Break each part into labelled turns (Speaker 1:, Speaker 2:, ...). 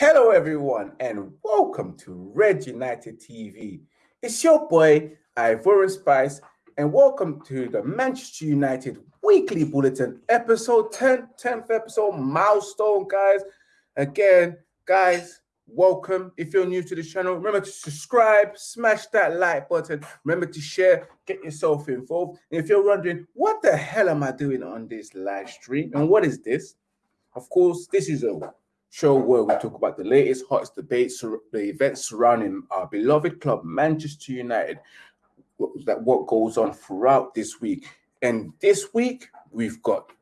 Speaker 1: Hello, everyone, and welcome to Red United TV. It's your boy, Ivorian Spice, and welcome to the Manchester United Weekly Bulletin, episode 10, 10th episode, milestone, guys. Again, guys, welcome. If you're new to the channel, remember to subscribe, smash that like button. Remember to share, get yourself involved. And if you're wondering, what the hell am I doing on this live stream? And what is this? Of course, this is a show where we talk about the latest hottest debates, the events surrounding our beloved club, Manchester United, that what goes on throughout this week. And this week, we've got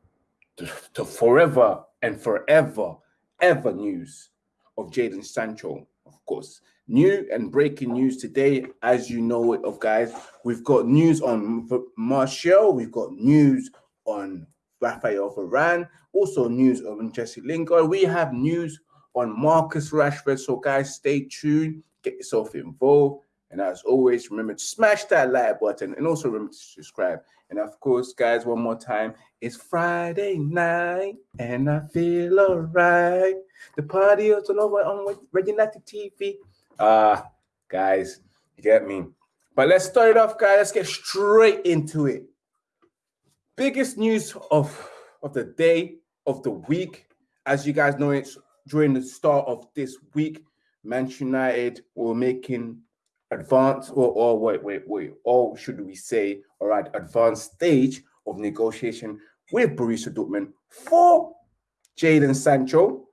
Speaker 1: the, forever and forever, ever news of Jadon Sancho, of course. New and breaking news today, as you know it of guys, we've got news on Martial, we've got news on Rafael Varane. Also news on Jesse Lingard. We have news on Marcus Rashford. So guys, stay tuned. Get yourself involved. And as always, remember to smash that like button and also remember to subscribe. And of course, guys, one more time, it's Friday night and I feel alright. The party is all over on Red United TV. Ah, uh, guys, you get me. But let's start it off, guys. Let's get straight into it biggest news of of the day of the week. As you guys know it's during the start of this week manchester united were making advance or, or wait wait wait or should we say all right advanced stage of negotiation with Borussia Dortmund for Jadon Sancho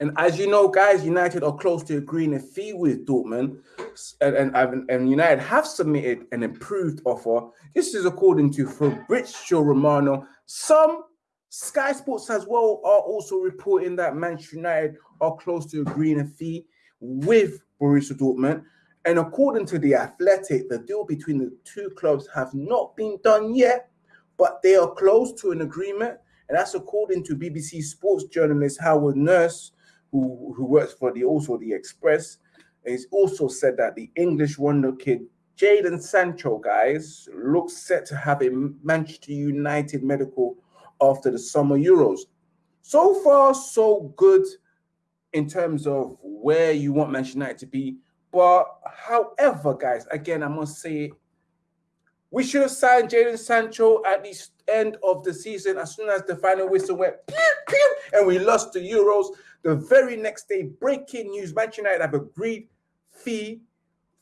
Speaker 1: and as you know, guys, United are close to agreeing a fee with Dortmund, and, and, and United have submitted an improved offer. This is according to Fabrizio Romano. Some Sky Sports as well are also reporting that Manchester United are close to agreeing a fee with Borussia Dortmund. And according to the Athletic, the deal between the two clubs have not been done yet, but they are close to an agreement. And that's according to BBC Sports journalist Howard Nurse, who, who works for the also the Express. And he's also said that the English wonder kid Jadon Sancho, guys, looks set to have a Manchester United medical after the summer Euros. So far, so good in terms of where you want Manchester United to be. But however, guys, again, I must say, we should have signed Jadon Sancho at the end of the season as soon as the final whistle went pew, pew, and we lost the Euros. The very next day, breaking news: Manchester United have agreed fee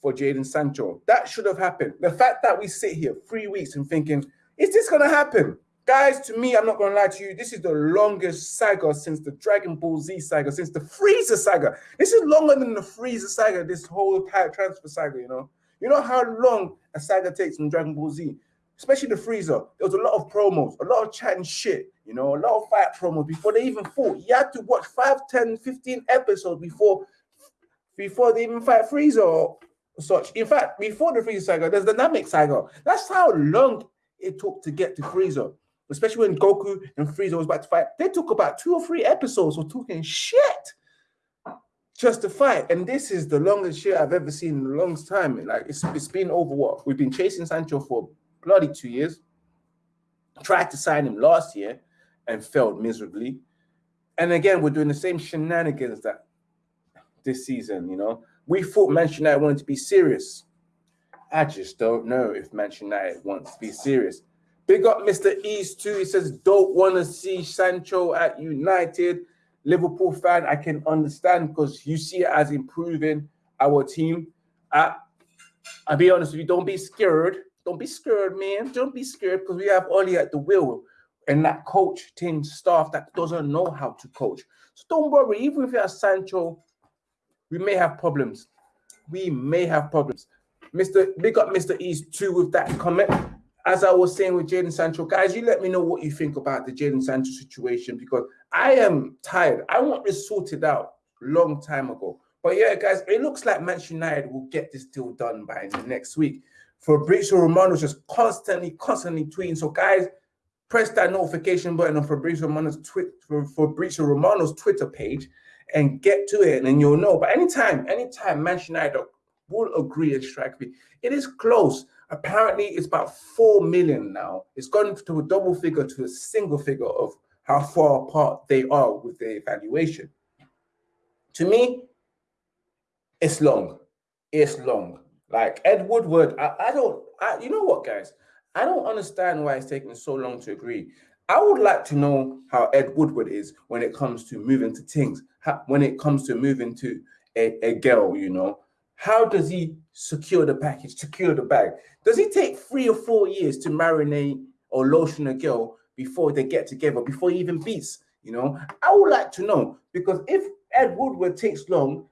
Speaker 1: for Jadon Sancho. That should have happened. The fact that we sit here three weeks and thinking, is this going to happen? Guys, to me, I'm not going to lie to you. This is the longest saga since the Dragon Ball Z saga, since the Frieza saga. This is longer than the Frieza saga, this whole transfer saga, you know? You know how long a saga takes in Dragon Ball Z? Especially the Frieza, There was a lot of promos, a lot of chatting shit, you know, a lot of fight promos before they even fought. You had to watch 5, 10, 15 episodes before before they even fight Frieza or such. In fact, before the Frieza saga, there's the Namek saga. That's how long it took to get to Frieza. Especially when Goku and Frieza was about to fight. They took about two or three episodes of talking shit just to fight. And this is the longest shit I've ever seen in a long time. Like it's, it's been over what? We've been chasing Sancho for bloody two years. Tried to sign him last year and failed miserably. And again, we're doing the same shenanigans that this season, you know. We thought Manchester United wanted to be serious. I just don't know if Manchester United wants to be serious. Big up Mr. East too. He says, don't want to see Sancho at United. Liverpool fan, I can understand because you see it as improving our team. I, I'll be honest with you, don't be scared don't be scared, man. Don't be scared because we have Oli at the wheel and that coach team staff that doesn't know how to coach. So don't worry. Even if you have Sancho, we may have problems. We may have problems. Mr. Big up Mr. East too with that comment. As I was saying with Jadon Sancho, guys, you let me know what you think about the Jadon Sancho situation because I am tired. I want this sorted out long time ago. But yeah, guys, it looks like Manchester United will get this deal done by the next week. Fabrizio Romano is just constantly, constantly tweeting. So guys, press that notification button on Fabrizio Romano's tweet Fabrizio Romano's Twitter page and get to it, and you'll know. But anytime, anytime Manchester United will agree and strike me, it is close. Apparently, it's about four million now. It's gone to a double figure to a single figure of how far apart they are with their evaluation. To me, it's long. It's long. Like Ed Woodward, I, I don't, I, you know what, guys? I don't understand why it's taking so long to agree. I would like to know how Ed Woodward is when it comes to moving to things, when it comes to moving to a, a girl, you know. How does he secure the package, secure the bag? Does he take three or four years to marinate or lotion a girl before they get together, before he even beats? You know, I would like to know because if Ed Woodward takes long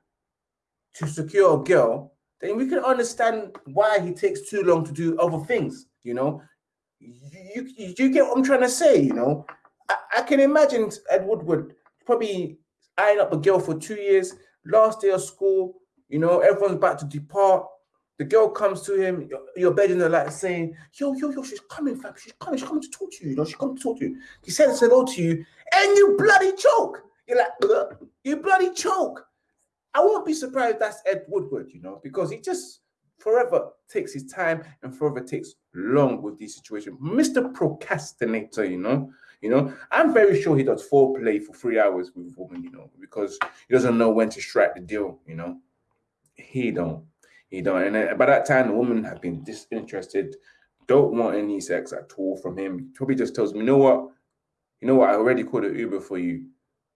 Speaker 1: to secure a girl, then we can understand why he takes too long to do other things. You know, you, you, you get what I'm trying to say. You know, I, I can imagine Ed Woodward probably eyeing up a girl for two years, last day of school. You know, everyone's about to depart. The girl comes to him, you're bedding the light, saying, Yo, yo, yo, she's coming, fam. She's coming, she's coming to talk to you. You know, she's coming to talk to you. He says hello to you, and you bloody choke. You're like, Ugh. you bloody choke. I won't be surprised that's Ed Woodward, you know, because he just forever takes his time and forever takes long with these situation. Mr. Procrastinator, you know. You know, I'm very sure he does foreplay for three hours with a woman, you know, because he doesn't know when to strike the deal, you know. He don't. He don't. And uh, by that time, the woman had been disinterested, don't want any sex at all from him. He probably just tells me, you know what? You know what? I already called an Uber for you.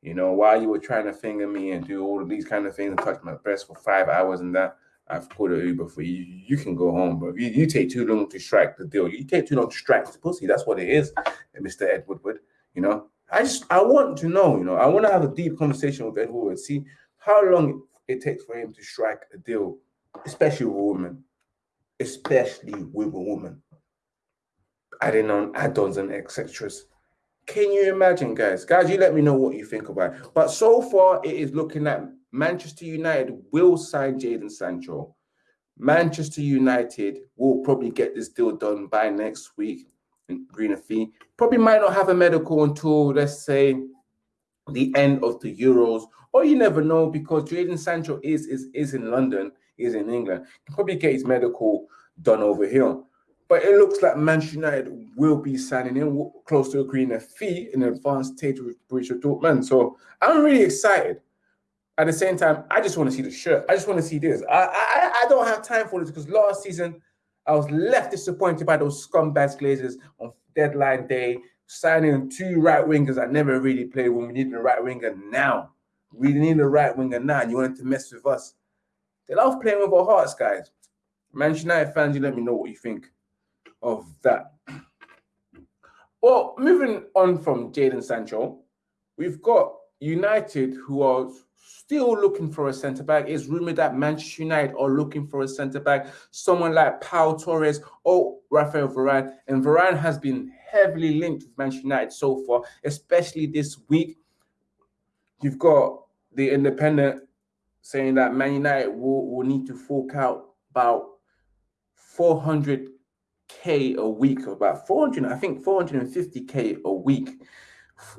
Speaker 1: You know, while you were trying to finger me and do all of these kind of things and touch my breast for five hours and that, I've called an Uber for you. You can go home, bro. You, you take too long to strike the deal. You take too long to strike the pussy. That's what it is, Mr. Ed Woodward. You know, I just I want to know. You know, I want to have a deep conversation with Ed Woodward. See how long it takes for him to strike a deal, especially with a woman, especially with a woman. Adding on add-ons and etc. Can you imagine, guys? Guys, you let me know what you think about it. But so far, it is looking at Manchester United will sign Jadon Sancho. Manchester United will probably get this deal done by next week. Greener fee probably might not have a medical until let's say the end of the Euros, or you never know because Jadon Sancho is is is in London, is in England. Probably get his medical done over here. But it looks like Manchester United will be signing in close to agreeing a fee in advanced stage with Borussia Dortmund. So I'm really excited at the same time, I just want to see the shirt. I just want to see this. I, I, I don't have time for this because last season I was left disappointed by those scumbags Glazers on deadline day, signing two right wingers that never really played when we needed a right winger now. We need a right winger now, and you wanted to mess with us. They love playing with our hearts, guys. Manchester United fans, you let me know what you think of that. Well, moving on from Jadon Sancho, we've got United who are still looking for a centre back. It's rumored that Manchester United are looking for a centre back, someone like Pau Torres or Rafael Varane. And Varane has been heavily linked with Manchester United so far, especially this week. You've got the Independent saying that Man United will, will need to fork out about 400k a week, about 400, I think 450k a week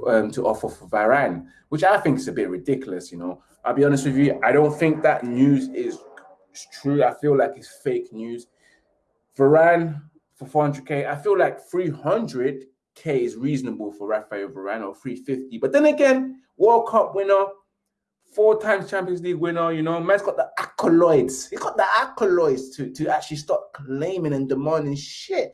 Speaker 1: um, to offer for Varane, which I think is a bit ridiculous. You know, I'll be honest with you, I don't think that news is true. I feel like it's fake news. Varane for 400k, I feel like 300k is reasonable for Rafael Varane or 350. But then again, World Cup winner, four times Champions League winner, you know, man's got the accolades. He's got the accolades to, to actually start claiming and demanding shit,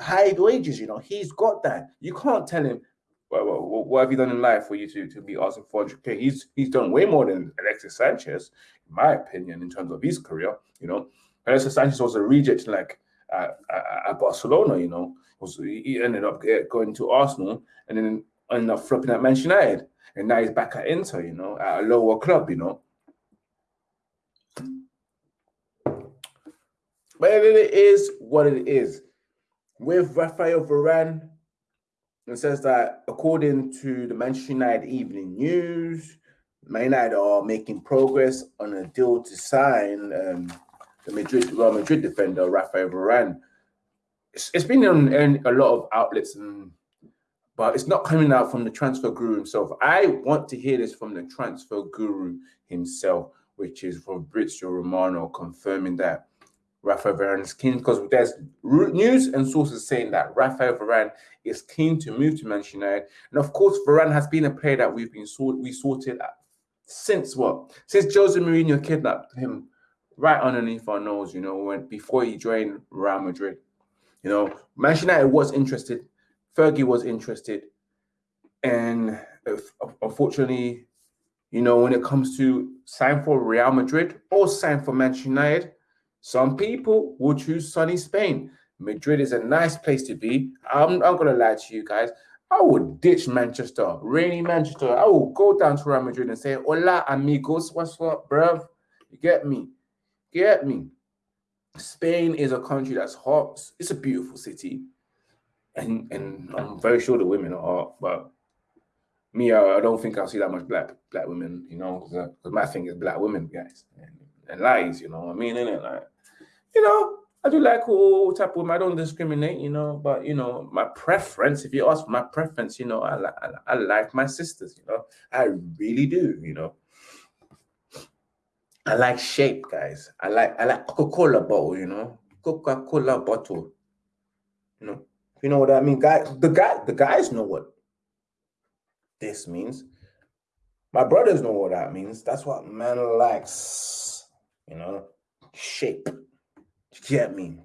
Speaker 1: high wages, you know. He's got that. You can't tell him what, what, have you done in life for you to, to be asking for 400k? He's he's done way more than Alexis Sanchez, in my opinion, in terms of his career. You know, Alexis Sanchez was a reject like at, at, Barcelona. You know, was he ended up eh, going to Arsenal and then ended up flopping at Manchester United, and now he's back at Inter. You know, at a lower club. You know. But it is what it is. With Rafael Varane, it says that according to the Manchester United Evening News, Man United are making progress on a deal to sign um, the Madrid Real Madrid defender Rafael Varane. It's, it's been on, a lot of outlets, and, but it's not coming out from the transfer guru himself. I want to hear this from the transfer guru himself, which is Fabrizio Romano, confirming that Rafael Varane is keen because there's news and sources saying that Rafael Varane is keen to move to Manchester United, and of course Varane has been a player that we've been sort we sorted since what? Since Jose Mourinho kidnapped him right underneath our nose, you know, when before he joined Real Madrid. You know, Manchester United was interested, Fergie was interested, and uh, unfortunately, you know, when it comes to sign for Real Madrid or sign for Manchester United, some people will choose sunny Spain. Madrid is a nice place to be. I'm, I'm gonna lie to you guys. I would ditch Manchester, rainy Manchester. I will go down to Real Madrid and say, Hola, amigos. What's up, bruv? You get me? Get me? Spain is a country that's hot. It's a beautiful city. And and I'm very sure the women are but me, I, I don't think I'll see that much black black women, you know, because uh, my thing is black women, guys, and, and lies, you know what I mean, innit? Like, you know, I do like all type of women. I don't discriminate, you know, but you know, my preference, if you ask my preference, you know, I, I, I like my sisters, you know, I really do, you know. I like shape, guys. I like I like Coca-Cola bottle, you know, Coca-Cola bottle. You know, you know what I mean, guys. The guy, the guys know what this means. My brothers know what that means. That's what man likes, you know, shape. get me?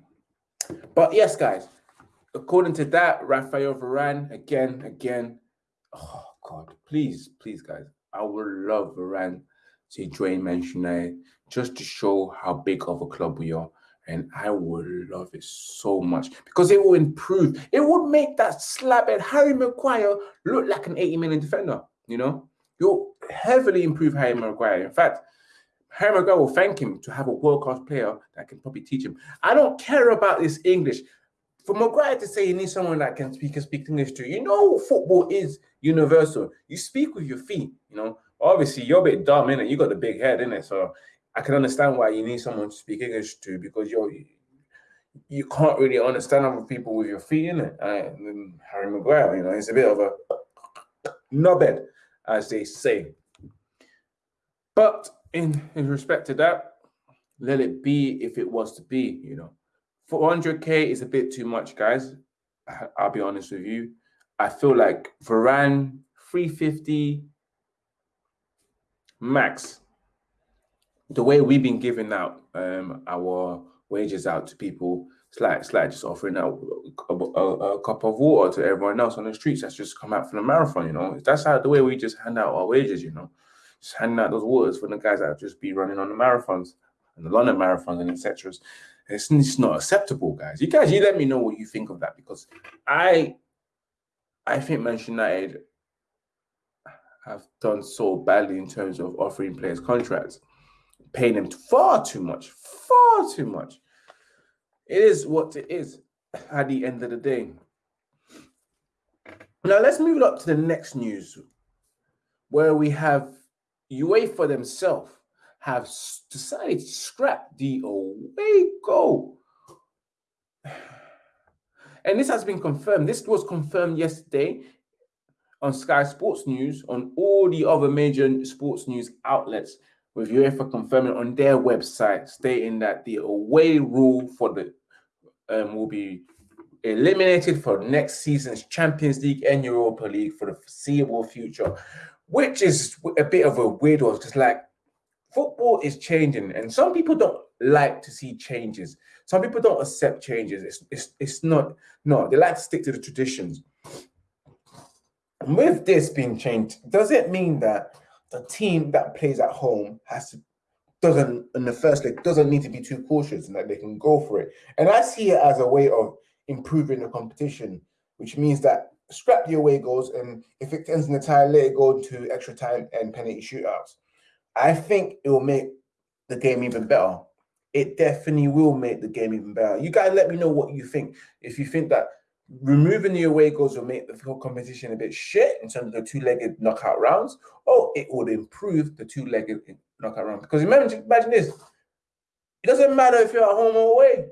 Speaker 1: But yes, guys, according to that, Rafael Varane, again, again, oh God, please, please, guys, I would love Varane to join Manchester United just to show how big of a club we are. And I would love it so much because it will improve. It would make that slap slabhead Harry Maguire look like an 80 million defender, you know? You'll heavily improve Harry Maguire. In fact, Harry Maguire will thank him to have a world class player that can probably teach him. I don't care about this English. For Maguire to say you need someone that can speak and speak English too, you know, football is universal. You speak with your feet, you know. Obviously, you're a bit dumb, innit? You got the big head, innit? So I can understand why you need someone to speak English to because you're you can't really understand other people with your feet in it. Harry Maguire, you know, he's a bit of a knobhead, as they say. But in, in respect to that, let it be if it was to be, you know. 400k is a bit too much, guys. I'll be honest with you. I feel like Varane 350 max. The way we've been giving out um, our wages out to people, it's like it's like just offering out a, a, a, cup of water to everyone else on the streets that's just come out from the marathon. You know, that's how the way we just hand out our wages. You know, just handing out those waters for the guys that just be running on the marathons and the London marathons and etc. It's, it's not acceptable, guys. You guys, you let me know what you think of that because I, I think Manchester United have done so badly in terms of offering players contracts, paying him far too much, far too much. It is what it is at the end of the day. Now let's move up to the next news, where we have UEFA themselves have decided to scrap the away goal. And this has been confirmed. This was confirmed yesterday on Sky Sports News, on all the other major sports news outlets, with UEFA confirming on their website, stating that the away rule for the um, will be eliminated for next season's Champions League and Europa League for the foreseeable future, which is a bit of a weird one. Because like football is changing, and some people don't like to see changes. Some people don't accept changes. It's it's it's not no. They like to stick to the traditions. With this being changed, does it mean that the team that plays at home has to doesn't in the first leg doesn't need to be too cautious and that they can go for it. And I see it as a way of improving the competition, which means that scrap the away goals and if it ends in the tie, let it go into extra time and penalty shootouts. I think it will make the game even better. It definitely will make the game even better. You guys let me know what you think. If you think that removing the away goals will make the competition a bit shit in terms of the two-legged knockout rounds, or it would improve the two-legged knockout round. Because imagine, imagine this: it doesn't matter if you're at home or away.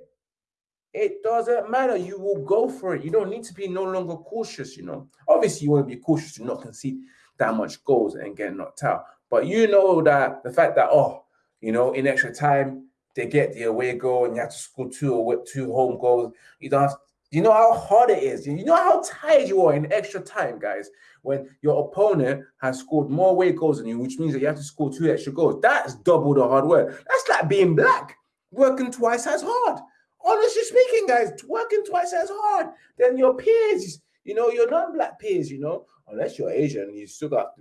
Speaker 1: It doesn't matter. You will go for it. You don't need to be no longer cautious. You know, obviously you want to be cautious to not concede that much goals and get knocked out. But you know that the fact that oh, you know, in extra time they get the away goal and you have to score two or two home goals. You don't have You know how hard it is. You know how tired you are in extra time, guys, when your opponent has scored more away goals than you, which means that you have to score two extra goals. That's double the hard work. That's like being black, working twice as hard. Honestly speaking, guys, working twice as hard than your peers. You know, your non-black peers. You know, unless you're Asian, you still got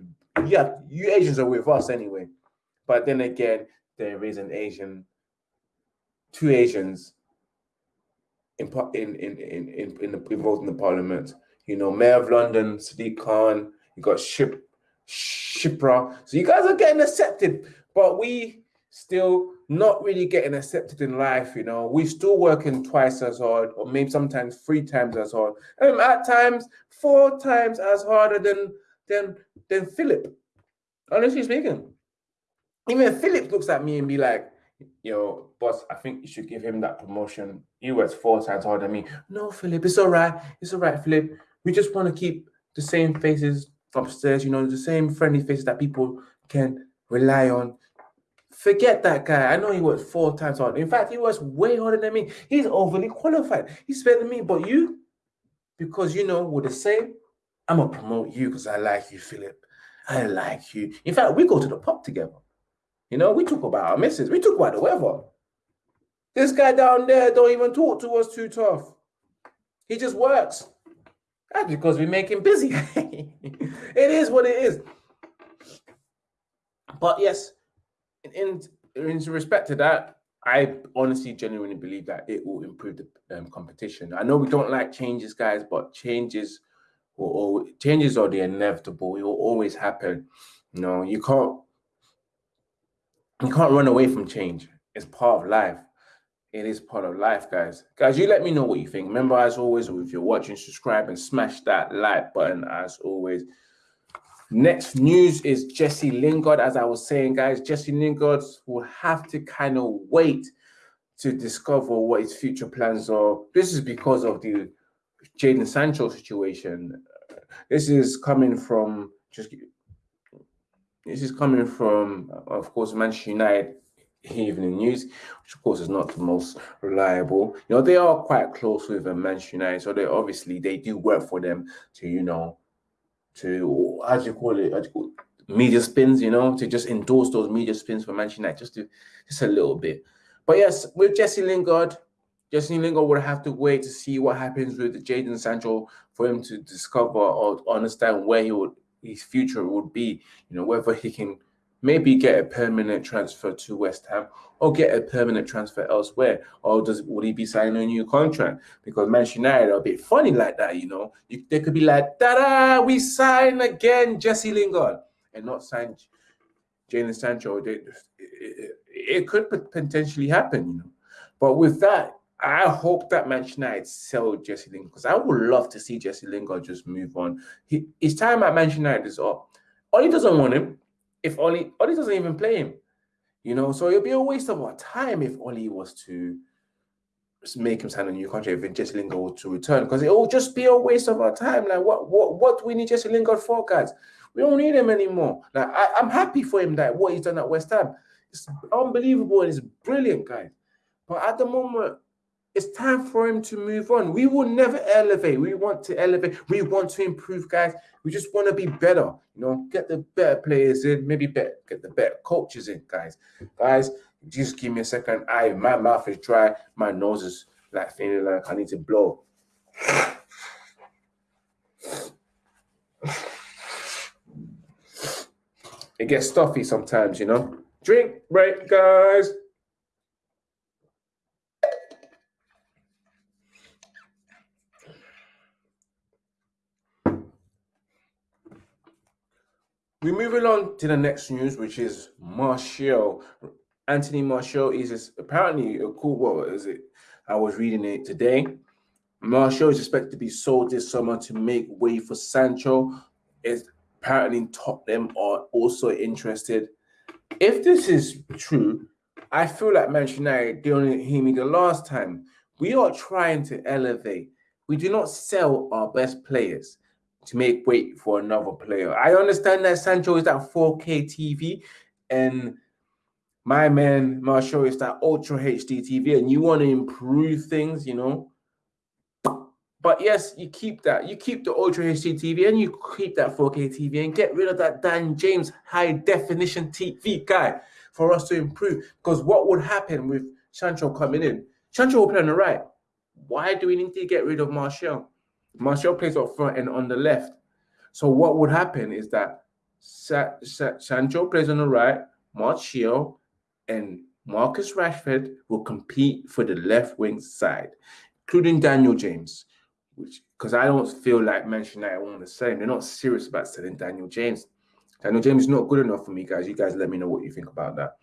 Speaker 1: yeah. You Asians are with us anyway. But then again, there is an Asian, two Asians in in in in in, the, in the parliament. You know, Mayor of London, Sadiq Khan. You got Ship Shipra. So you guys are getting accepted, but we still not really getting accepted in life. You know, we still working twice as hard, or maybe sometimes three times as hard, and at times four times as harder than than than Philip. Honestly speaking, even Philip looks at me and be like, yo, boss, I think you should give him that promotion. He works four times harder than me. No, Philip, it's all right. It's all right, Philip. We just want to keep the same faces upstairs, you know, the same friendly faces that people can rely on. Forget that guy. I know he works four times harder. In fact, he works way harder than me. He's overly qualified. He's better than me. But you, because you know we're the same, I'm gonna promote you because I like you, Philip. I like you. In fact, we go to the pub together. You know, we talk about our misses. We talk about the weather. This guy down there don't even talk to us too tough. He just works. That's because we make him busy. it is what it is. But yes, in, in respect to that, I honestly, genuinely believe that it will improve the um, competition. I know we don't like changes, guys, but changes will changes are the inevitable. It will always happen. You know, you can't you can't run away from change. It's part of life. It is part of life, guys. Guys, you let me know what you think. Remember, as always, if you're watching, subscribe and smash that like button as always. Next news is Jesse Lingard. As I was saying, guys, Jesse Lingard will have to kind of wait to discover what his future plans are. This is because of the Jadon Sancho situation. This is coming from just this is coming from, of course, Manchester United Evening News, which of course is not the most reliable. You know, they are quite close with uh, Manchester United, so they obviously they do work for them to, you know, to do you call it? You call? Media spins, you know, to just endorse those media spins for Manchester United, just to just a little bit. But yes, with Jesse Lingard, Jesse Lingard would have to wait to see what happens with Jadon Sancho for him to discover or understand where he would his future would be. You know, whether he can maybe get a permanent transfer to West Ham or get a permanent transfer elsewhere, or does would he be signing a new contract? Because Manchester United are a bit funny like that. You know, you, they could be like, "Da we sign again, Jesse Lingard," and not sign Jadon Sancho. It, it, it could potentially happen, you know. But with that, I hope that Manchester United sell Jesse Lingard because I would love to see Jesse Lingard just move on. He, his time at Manchester United is up. Ollie doesn't want him. If Ollie, Ollie doesn't even play him, you know, so it'll be a waste of our time if Ollie was to make him sign a new contract if Jesse Lingard to return because it will just be a waste of our time. Like, what, what, what do we need Jesse Lingard for, guys? We don't need him anymore. Like, I, I'm happy for him that what he's done at West Ham. It's unbelievable and it's brilliant, guys. But at the moment, it's time for him to move on. We will never elevate. We want to elevate. We want to improve, guys. We just want to be better. You know, get the better players in, maybe better, get the better coaches in, guys. Guys, just give me a second. I my mouth is dry. My nose is like feeling like I need to blow. It gets stuffy sometimes, you know. Drink break, guys. We're moving on to the next news, which is Martial. Anthony Martial is apparently a cool. What is it? I was reading it today. Martial is expected to be sold this summer to make way for Sancho. Is apparently Tottenham are also interested. If this is true, I feel like Manchester United didn't hear me the last time. We are trying to elevate. We do not sell our best players to make weight for another player. I understand that Sancho is that 4K TV and my man Martial is that Ultra HD TV, and you want to improve things, you know. But yes, you keep that. You keep the Ultra HD TV and you keep that 4K TV and get rid of that Dan James high definition TV guy for us to improve. Because what would happen with Sancho coming in? Sancho will play on the right. Why do we need to get rid of Martial? Martial plays up front and on the left. So what would happen is that Sa- Sa- Sancho plays on the right, Martial and Marcus Rashford will compete for the left wing side, including Daniel James, which because I don't feel like Manchester United want to sell him. They're not serious about selling Daniel James. Daniel James is not good enough for me, guys. You guys let me know what you think about that.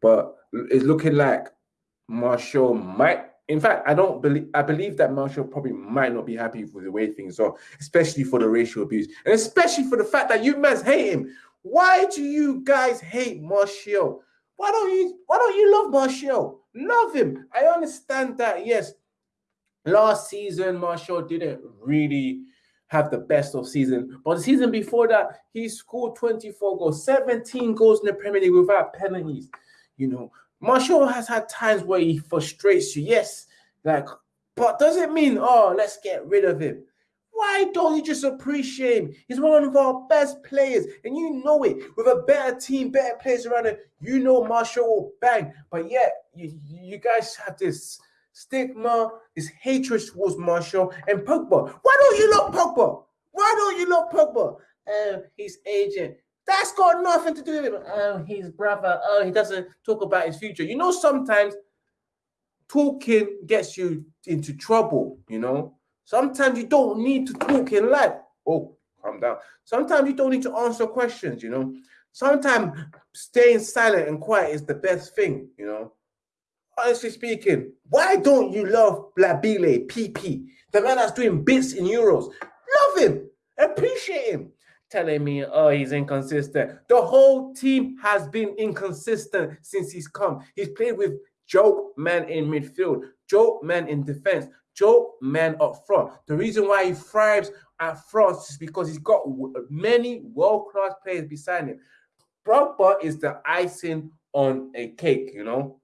Speaker 1: But it's looking like Martial might in fact, I don't believe I believe that Martial probably might not be happy with the way things are, especially for the racial abuse, and especially for the fact that you guys hate him. Why do you guys hate Martial? Why don't you why don't you love Martial? Love him. I understand that, yes. Last season, Martial didn't really have the best of season. But the season before that, he scored 24 goals, 17 goals in the Premier League without penalties. You know, Martial has had times where he frustrates you, yes, like, but does it mean, oh, let's get rid of him? Why don't you just appreciate him? He's one of our best players, and you know it. With a better team, better players around him, you know Martial will bang. But yet, you, you guys have this stigma, this hatred towards Martial and Pogba. Why don't you love Pogba? Why don't you love Pogba? Um, he's aging. That's got nothing to do with him. Oh, his brother. Oh, he doesn't talk about his future. You know, sometimes talking gets you into trouble, you know. Sometimes you don't need to talk in life. Oh, calm down. Sometimes you don't need to answer questions, you know. Sometimes staying silent and quiet is the best thing, you know. Honestly speaking, why don't you love Blabile PP, the man that's doing bits in Euros? Love him, appreciate him telling me, oh, he's inconsistent. The whole team has been inconsistent since he's come. He's played with joke Man in midfield, joke Man in defense, joke Man up front. The reason why he thrives at front is because he's got many world class players beside him. Pogba is the icing on a cake, you know.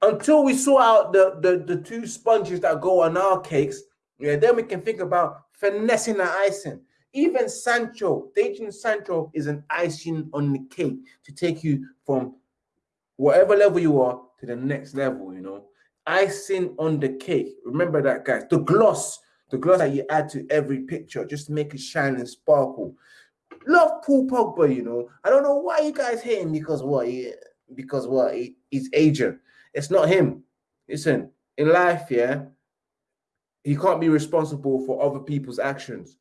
Speaker 1: Until we sort out the, the, the two sponges that go on our cakes, yeah, then we can think about finessing the icing. Even Sancho, Jadon Sancho is an icing on the cake to take you from whatever level you are to the next level, you know. Icing on the cake. Remember that, guys. The gloss, the gloss that you add to every picture just make it shine and sparkle. Love Paul Pogba, you know. I don't know why you guys hate him because what? He, because what? He, he's agent. It's not him. Listen, in life, yeah, he can't be responsible for other people's actions.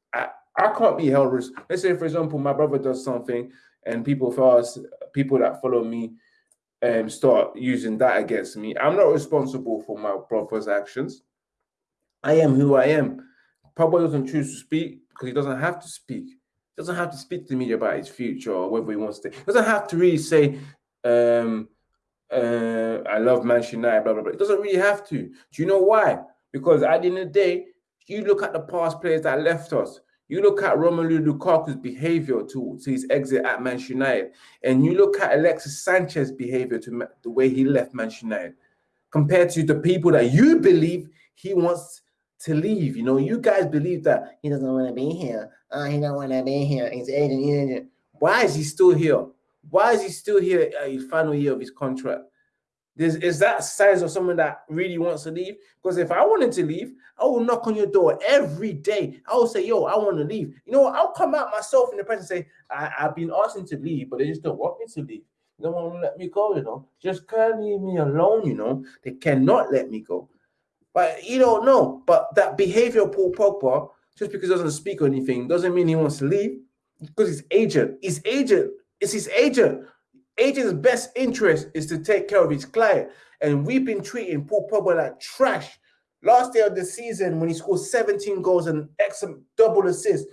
Speaker 1: I can't be held. Res- Let's say, for example, my brother does something, and people first, people that follow me, um, start using that against me. I'm not responsible for my brother's actions. I am who I am. Pablo doesn't choose to speak because he doesn't have to speak. He doesn't have to speak to me about his future or whether he wants to. He doesn't have to really say, um, uh, "I love Manchester United." Blah blah blah. It doesn't really have to. Do you know why? Because at the end of the day, you look at the past players that left us. You look at Romelu Lukaku's behavior to, to his exit at Manchester United, and you look at Alexis Sanchez's behavior to the way he left Manchester United, compared to the people that you believe he wants to leave. You know, you guys believe that he doesn't want to be here. Uh, he don't want to be here. He's agent, agent. Why is he still here? Why is he still here at his final year of his contract? There's, is that signs of someone that really wants to leave? Because if I wanted to leave, I will knock on your door every day. I will say, yo, I want to leave. You know? I'll come out myself in the press and say, I, have been asking to leave, but they just don't want me to leave. They don't want to let me go, you know. Just can't leave me alone, you know. They cannot let me go. But you don't know. But that behavior of Paul Pogba, just because he doesn't speak or anything, doesn't mean he wants to leave. Because his agent, his agent, it's his agent agent's best interest is to take care of his client. And we've been treating Paul Pogba like trash. Last day of the season, when he scored 17 goals and excellent double assist,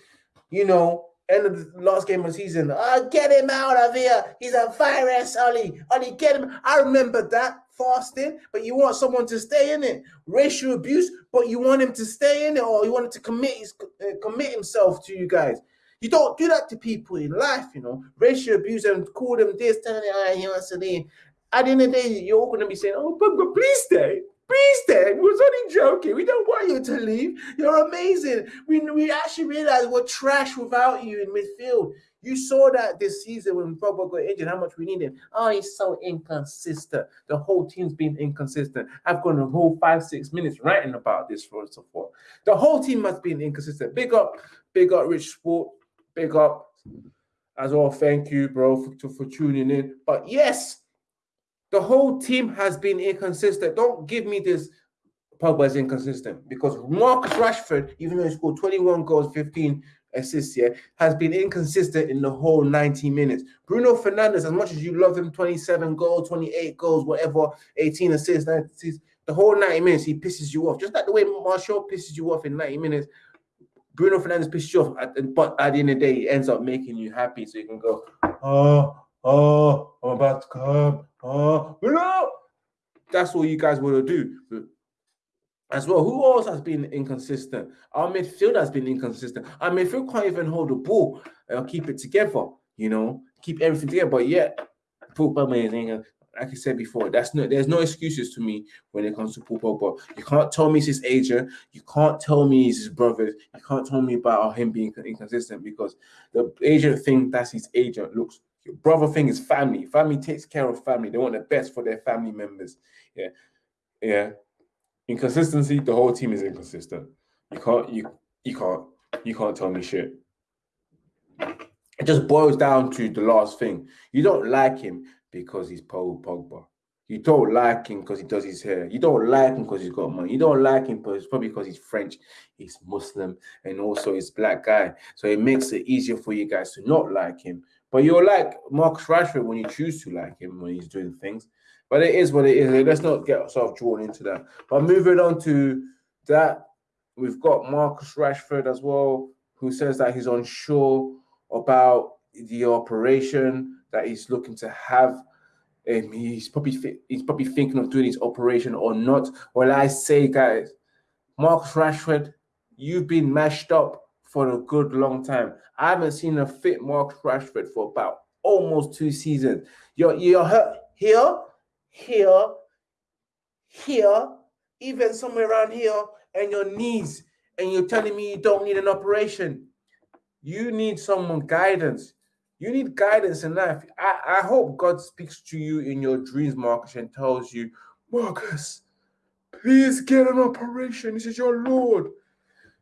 Speaker 1: you know, end of the last game of the season, oh, get him out of here. He's a virus, Ollie. Ollie, get him. I remember that fasting, but you want someone to stay in it. Racial abuse, but you want him to stay in it, or you want him to commit his, uh, commit himself to you guys. You don't do that to people in life, you know. Racial abuse and call them this, telling them, he wants to leave. At the end of the day, you're all going to be saying, oh, Pogba, please stay. Please, stay. we was only joking. We don't want you to leave. You're amazing. We, we actually realized we're trash without you in midfield. You saw that this season when Pogba got injured, how much we needed. Oh, he's so inconsistent. The whole team's been inconsistent. I've gone a whole five, six minutes writing about this for and so forth. The whole team has been inconsistent. Big up, big up, Rich Sport. Big up as well. Thank you, bro, for, for tuning in. But yes, the whole team has been inconsistent. Don't give me this Pogba is inconsistent because Marcus Rashford, even though he scored 21 goals, 15 assists, yeah, has been inconsistent in the whole 90 minutes. Bruno Fernandes, as much as you love him, 27 goals, 28 goals, whatever, 18 assists, 90 assists, the whole 90 minutes he pisses you off. Just like the way Martial pisses you off in 90 minutes, Bruno Fernandes pisses you off, but at the end of the day, he ends up making you happy so you can go, oh, oh, I'm about to come. Oh, no. That's all you guys want to do. As well, who else has been inconsistent? Our midfield has been inconsistent. Our midfield can't even hold the ball or keep it together, you know, keep everything together. But yet, amazing. Like I said before, that's no there's no excuses to me when it comes to Paul Pogba. You can't tell me he's his agent. You can't tell me he's his brother. You can't tell me about him being inconsistent because the agent thing that's his agent looks your brother thing is family. Family takes care of family. They want the best for their family members. Yeah. Yeah. Inconsistency, the whole team is inconsistent. You can't you you can't you can't tell me shit. It just boils down to the last thing. You don't like him because he's Paul Pogba. You don't like him because he does his hair. You don't like him because he's got money. You don't like him because probably because he's French, he's Muslim, and also he's black guy. So it makes it easier for you guys to not like him but you're like Marcus Rashford when you choose to like him when he's doing things. But it is what it is. Let's not get ourselves drawn into that. But moving on to that, we've got Marcus Rashford as well, who says that he's unsure about the operation that he's looking to have. Um, he's probably he's probably thinking of doing his operation or not. Well, I say, guys, Marcus Rashford, you've been mashed up for a good long time. I haven't seen a fit Mark Rashford for about almost two seasons. You're you're hurt here, here, here, even somewhere around here, and your knees, and you're telling me you don't need an operation. You need someone guidance. You need guidance in life. I, I hope God speaks to you in your dreams, Marcus, and tells you, Marcus, please get an operation. This is your Lord.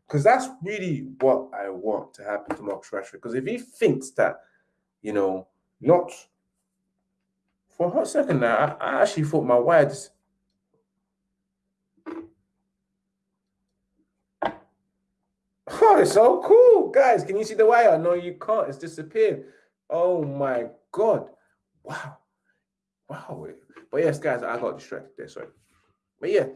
Speaker 1: Because that's really what I want to happen to Marcus Rashford. Because if he thinks that, you know, not for a hot second now, I, I actually thought my words. Oh, it's so cool, guys. Can you see the wire? No, you can't. It's disappeared. Oh my god! Wow, wow. But yes, guys, I got distracted there. Sorry. But yeah,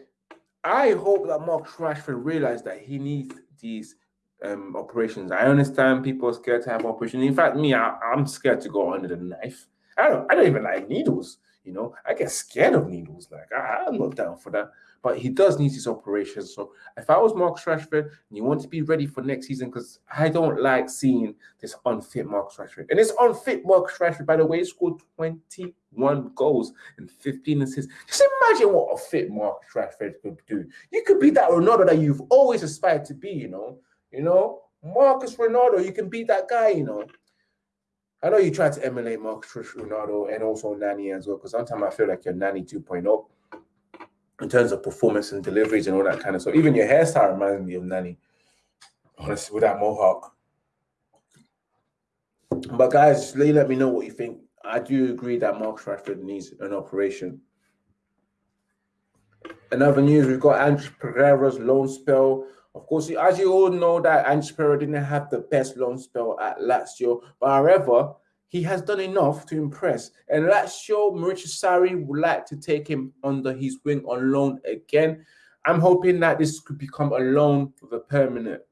Speaker 1: I hope that Mark Rashford realized that he needs these um, operations. I understand people are scared to have operations. In fact, me, I, am scared to go under the knife. I don't, I don't even like needles. You know, I get scared of needles. Like I, I'm not down for that. But he does need his operations. So if I was Mark Rashford and you want to be ready for next season, because I don't like seeing this unfit Mark Rashford. And this unfit Mark Rashford, by the way, scored 21 goals and 15 assists. Just imagine what a fit Mark Rashford could do. You could be that Ronaldo that you've always aspired to be, you know. You know, Marcus Ronaldo, you can be that guy, you know. I know you try to emulate Marcus Ronaldo and also Nani as well, because sometimes I feel like you're Nani 2.0 in terms of performance and deliveries and all that kind of stuff. Even your hairstyle reminds me of Nani, honestly, with that mohawk. But guys, let me know what you think. I do agree that Mark Rashford needs an operation. Another news, we've got Andreas Pereira's loan spell of course, as you all know, that Ange Pereira didn't have the best loan spell at Lazio, but however, he has done enough to impress. And Lazio, Maurizio Sarri would like to take him under his wing on loan again. I'm hoping that this could become a loan with a permanent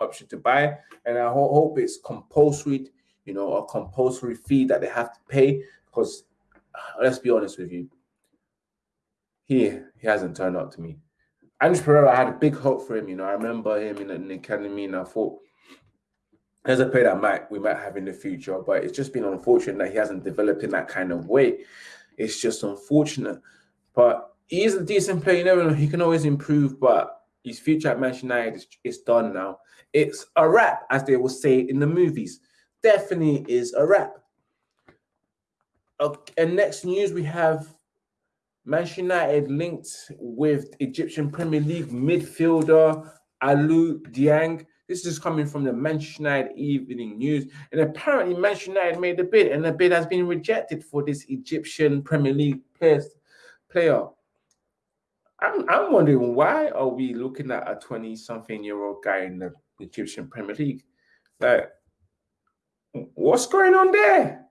Speaker 1: option to buy, and I ho hope it's compulsory, you know, a compulsory fee that they have to pay. Because uh, let's be honest with you, he he hasn't turned up to me. Ange Pereira, I had a big hope for him. You know, I remember him in, in the academy, and I thought there's a player that might we might have in the future. But it's just been unfortunate that he hasn't developed in that kind of way. It's just unfortunate. But he is a decent player. You never know. He can always improve, but his future at Manchester United is, is done now. It's a wrap, as they will say in the movies. Definitely is a wrap. Okay, and next news we have Manchester United linked with Egyptian Premier League midfielder Aliou Dieng. This is coming from the Manchester United Evening News. And apparently, Manchester United made a bid, and the bid has been rejected for this Egyptian Premier League player. I'm, I'm wondering why are we looking at a 20 something year old guy in the Egyptian Premier League? Like, what's going on there?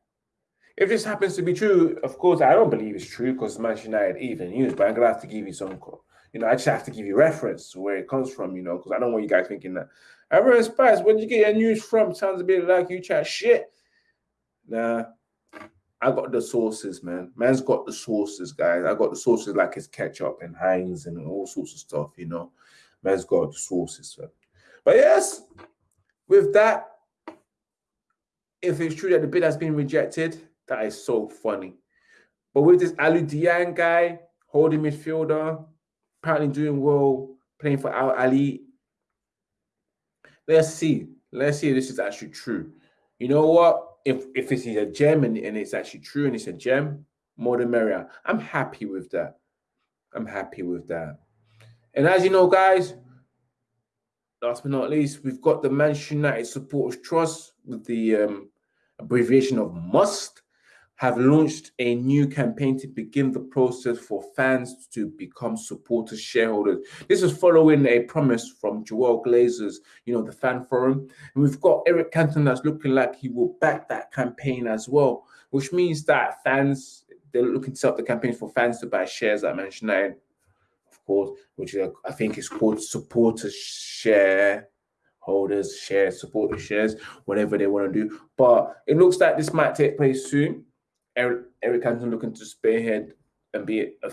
Speaker 1: If this happens to be true, of course, I don't believe it's true because Manchester United even news, but I'm gonna have to give you some, you know, I just have to give you reference to where it comes from, you know, because I don't want you guys thinking that. Everyone Spice, where did you get your news from? Sounds a bit like you chat shit. Nah, I got the sources, man. Man's got the sources, guys. I got the sources like his ketchup and Heinz and all sorts of stuff, you know. Man's got the sources. So. But yes, with that, if it's true that the bid has been rejected, that is so funny. But with this Aliou Dieng guy, holding midfielder, apparently doing well, playing for Al Ahly. Let's see. Let's see if this is actually true. You know what? if if it's a gem and, and it's actually true and it's a gem, more than merrier. I'm happy with that. I'm happy with that. And as you know, guys, last but not least, we've got the Manchester United Supporters Trust with the um, abbreviation of MUST have launched a new campaign to begin the process for fans to become supporters shareholders. This is following a promise from Joel Glazer's, you know, the fan forum. And we've got Eric Cantona that's looking like he will back that campaign as well, which means that fans, they're looking to set up the campaign for fans to buy shares at Manchester United, of course, which I think is called supporters share holders shares, supporter shares, whatever they want to do. But it looks like this might take place soon. Eric, Eric Cantona looking to spearhead and be a,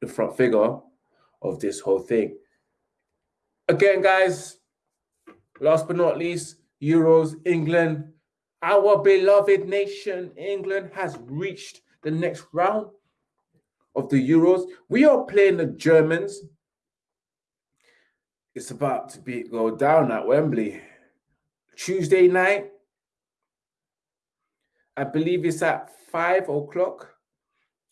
Speaker 1: the front figure of this whole thing. Again, guys, last but not least, Euros, England, our beloved nation, England, has reached the next round of the Euros. We are playing the Germans. It's about to be go down at Wembley. Tuesday night, I believe it's at five o'clock.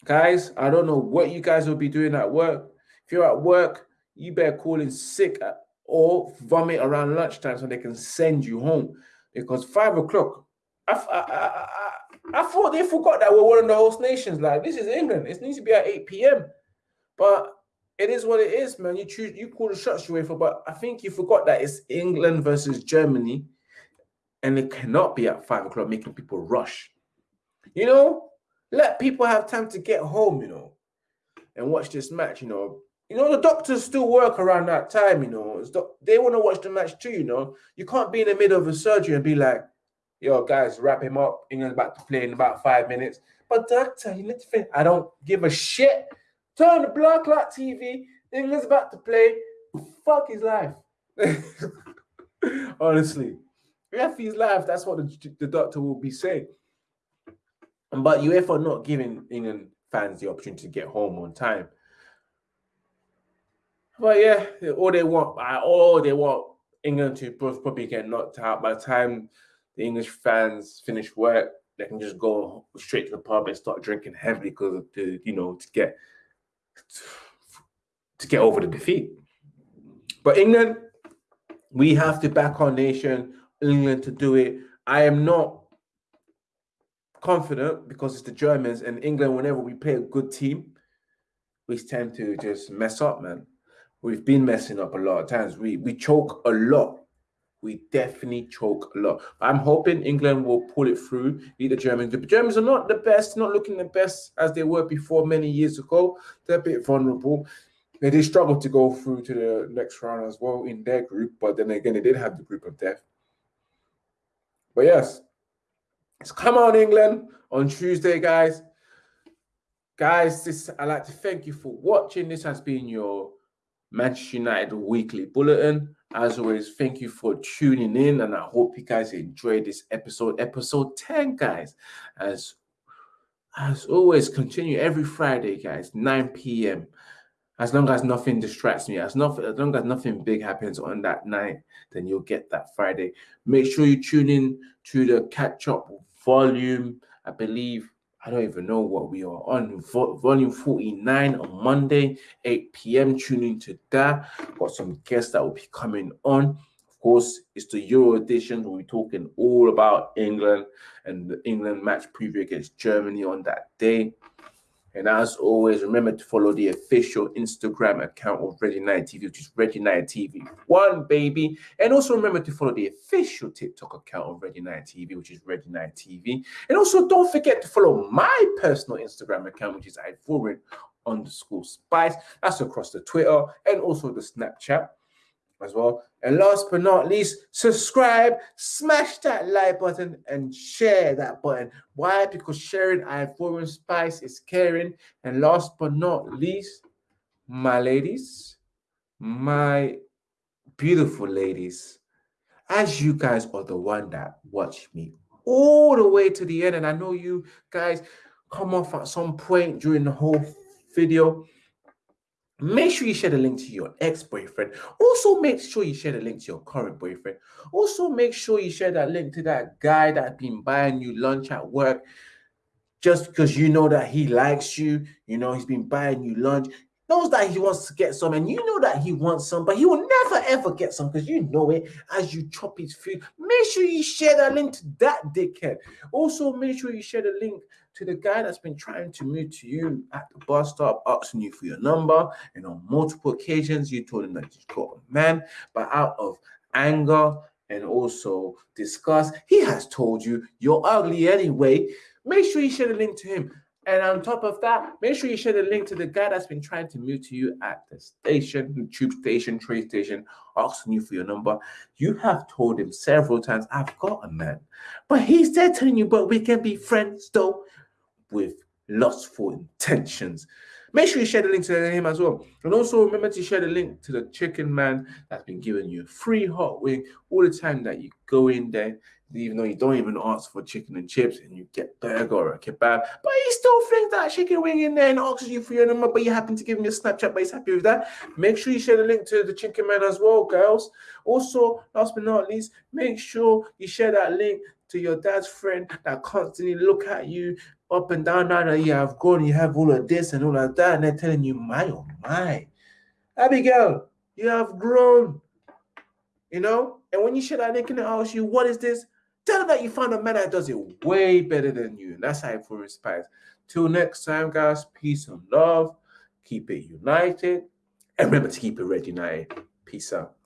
Speaker 1: Guys, I don't know what you guys will be doing at work. If you're at work, you better call in sick or vomit around lunchtime so they can send you home. Because five o'clock, I, I, I, I, thought they forgot that we're one of the host nations. Like this is England. It needs to be at 8 p.m. But it is what it is, man. You choose, you call the shots you for, but I think you forgot that it's England versus Germany, and it cannot be at five o'clock, making people rush. You know, let people have time to get home, you know, and watch this match, you know. You know, the doctors still work around that time, you know. They want to watch the match too, you know. You can't be in the middle of a surgery and be like, yo, guys, wrap him up. England's about to play in about five minutes. But doctor, you need to think. I don't give a shit. Turn the blood clot TV. England's about to play. Fuck his life. Honestly. F his. That's what the, the doctor will be saying. But UEFA not giving England fans the opportunity to get home on time. But yeah, all they want, all they want England to probably get knocked out. By the time the English fans finish work, they can just go straight to the pub and start drinking heavily because to you know to get to get over the defeat. But England, we have to back our nation. England to do it. I am not confident because it's the Germans and England. Whenever we play a good team, we tend to just mess up, man. We've been messing up a lot of times. We we choke a lot. We definitely choke a lot. I'm hoping England will pull it through, beat the Germans. The Germans are not the best, not looking the best as they were before many years ago. They're a bit vulnerable. They did struggle to go through to the next round as well in their group, but then again, they did have the group of death. But yes, it's come on, England, on Tuesday, guys. Guys, this I'd like to thank you for watching. This has been your Manchester United Weekly Bulletin. As always, thank you for tuning in, and I hope you guys enjoyed this episode, episode 10, guys. As as always, continue every Friday, guys, 9 p.m. As long as nothing distracts me, as, not, as long as nothing big happens on that night, then you'll get that Friday. Make sure you tune in to the catch up volume. I believe I don't even know what we are on. Vo- volume 49 on Monday, 8 p.m. Tune in to that. Got some guests that will be coming on. Of course, it's the Euro edition. We'll be talking all about England and the England match preview against Germany on that day. And as always, remember to follow the official Instagram account of Red United TV, which is Red United TV One, baby. And also remember to follow the official TikTok account of Red United TV, which is Red United TV. And also don't forget to follow my personal Instagram account, which is Ivorian underscore spice. That's across the Twitter and also the Snapchat as well. And last but not least, subscribe, smash that like button, and share that button. Why? Because sharing Ivorian Spice is caring. And last but not least, my ladies, my beautiful ladies, as you guys are the one that watch me all the way to the end, and I know you guys come off at some point during the whole video Make sure you share the link to your ex boyfriend. Also, make sure you share the link to your current boyfriend. Also, make sure you share that link to that guy that's been buying you lunch at work just because you know that he likes you. You know, he's been buying you lunch, knows that he wants to get some, and you know that he wants some, but he will never ever get some because you know it as you chop his food. Make sure you share that link to that dickhead. Also, make sure you share the link to the guy that's been trying to move to you at the bus stop, asking you for your number, and on multiple occasions you told him that you got a man, but out of anger and also disgust, he has told you you're ugly anyway. Make sure you share the link to him. And on top of that, make sure you share the link to the guy that's been trying to move to you at the station, tube station, train station, asking you for your number. You have told him several times, I've got a man. But he's there telling you, but we can be friends though with lustful intentions. Make sure you share the link to him as well. And also remember to share the link to the chicken man that's been giving you free hot wing all the time that you go in there, even though you don't even ask for chicken and chips and you get burger or a kebab. But he still flings that chicken wing in there and asks you for your number, but you happen to give him your Snapchat, but he's happy with that. Make sure you share the link to the chicken man as well, girls. Also, last but not least, make sure you share that link to your dad's friend that constantly look at you up and down now that you have grown, you have all of this and all of that, and they're telling you, my oh my, Abigail, you have grown. You know, and when you share that link and they ask you, what is this? Tell them that you found a man that does it way better than you. And that's how it for spice. Till next time, guys, peace and love. Keep it united. And remember to keep it red united. Peace out.